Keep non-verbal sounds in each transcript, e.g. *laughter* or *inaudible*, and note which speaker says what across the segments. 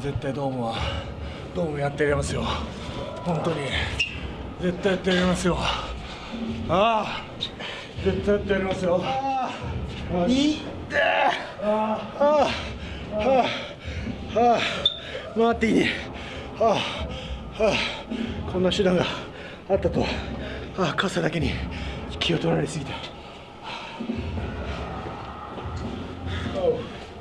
Speaker 1: 絶対ドームはドームやってやりますよ。本当に。絶対やってやりますよ。ああ。絶対やってやりますよ。ああ。いって。ああ。はあはあ。回っていいねはあはあ。こんな手段があったと。はあ。傘だけに気を取られすぎた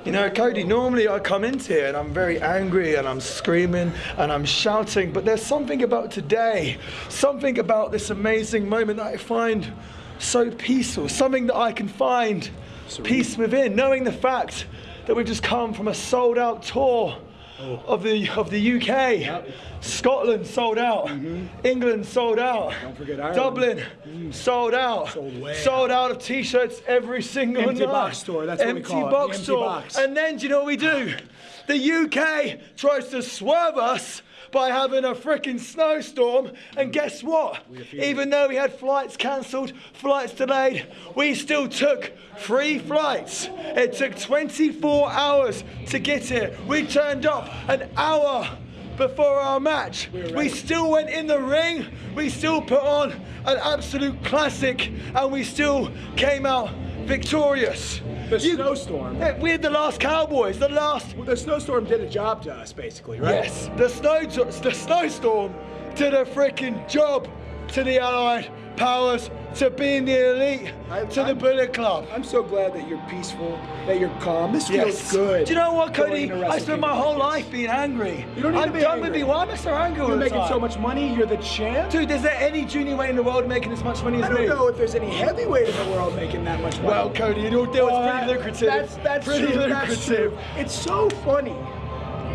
Speaker 1: You know, Cody, normally I come into here and I'm very angry and I'm screaming and I'm shouting, but there's something about today, something about this amazing moment that I find so peaceful, something that I can find peace within, knowing the fact that we've just come from a sold out tour Oh. of the of the UK. Scotland sold out. Mm-hmm. England sold out.
Speaker 2: Don't forget Ireland.
Speaker 1: Dublin mm. sold out.
Speaker 2: Sold
Speaker 1: Sold out of t-shirts every single
Speaker 2: Empty
Speaker 1: night.
Speaker 2: box store, that's what we
Speaker 1: empty
Speaker 2: call it,
Speaker 1: box
Speaker 2: empty
Speaker 1: store.
Speaker 2: box.
Speaker 1: And then do you know what we do? The UK tries to swerve us by having a freaking snowstorm. And guess what? Even though we had flights cancelled, flights delayed, we still took three flights. It took 24 hours to get here. We turned up an hour before our match. We still went in the ring, we still put on an absolute classic, and we still came out victorious.
Speaker 2: The snowstorm.
Speaker 1: We're the last Cowboys, the last
Speaker 2: Well, the snowstorm did a job to us, basically, right?
Speaker 1: Yes, the snow, the snowstorm did a freaking job to the Allied powers, to being the elite,
Speaker 2: I-
Speaker 1: to the
Speaker 2: I'm-
Speaker 1: Bullet Club.
Speaker 2: I'm so glad that you're peaceful, that you're calm. This feels
Speaker 1: Yes.
Speaker 2: good.
Speaker 1: Do you know what, Cody? I spent my whole
Speaker 2: like
Speaker 1: life being angry.
Speaker 2: You don't need
Speaker 1: I'm
Speaker 2: to be
Speaker 1: done
Speaker 2: angry.
Speaker 1: with being. Why am I so angry
Speaker 2: You're making
Speaker 1: time?
Speaker 2: so much money. You're the champ.
Speaker 1: Dude, is there any junior weight in the world making as much money as me?
Speaker 2: I don't
Speaker 1: me?
Speaker 2: know if there's any heavyweight in the world making that much money.
Speaker 1: Well, Cody, your deal
Speaker 2: Well,
Speaker 1: is pretty
Speaker 2: that-
Speaker 1: lucrative.
Speaker 2: That's, that's
Speaker 1: pretty
Speaker 2: true,
Speaker 1: lucrative.
Speaker 2: That's true. It's so funny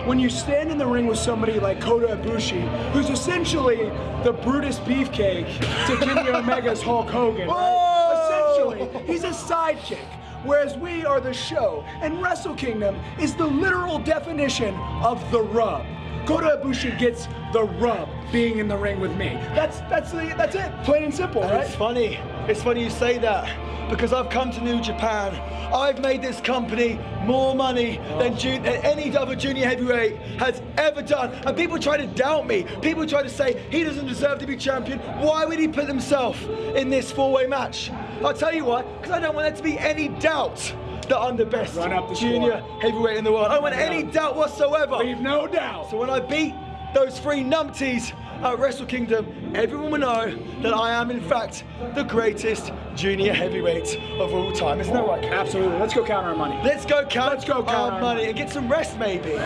Speaker 2: when you stand in the ring with somebody like Kota Ibushi, who's essentially the Brutus Beefcake to Kenny *laughs* Omega's Hulk Hogan. Right? Essentially, he's a sidekick. Whereas we are the show, and Wrestle Kingdom is the literal definition of the rub. Kota Ibushi gets the rub being in the ring with me. That's that's the, that's it. Plain and simple,
Speaker 1: And
Speaker 2: right?
Speaker 1: It's funny. It's funny you say that because I've come to New Japan. I've made this company more money than, oh. ju- than any other junior heavyweight has ever done. And people try to doubt me. People try to say he doesn't deserve to be champion. Why would he put himself in this four-way match? I'll tell you why. Because I don't want there to be any doubt that I'm the best
Speaker 2: the
Speaker 1: junior
Speaker 2: score.
Speaker 1: heavyweight in the world. I don't want any doubt whatsoever.
Speaker 2: Leave no doubt.
Speaker 1: So when I beat those three numpties at Wrestle Kingdom, everyone will know that I am in fact the greatest junior heavyweight of all time. Isn't that right?
Speaker 2: Absolutely. Let's go count our money.
Speaker 1: Let's go count
Speaker 2: Let's go count
Speaker 1: our
Speaker 2: our
Speaker 1: money
Speaker 2: money.
Speaker 1: and get some rest maybe. *laughs*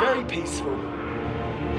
Speaker 1: Very peaceful.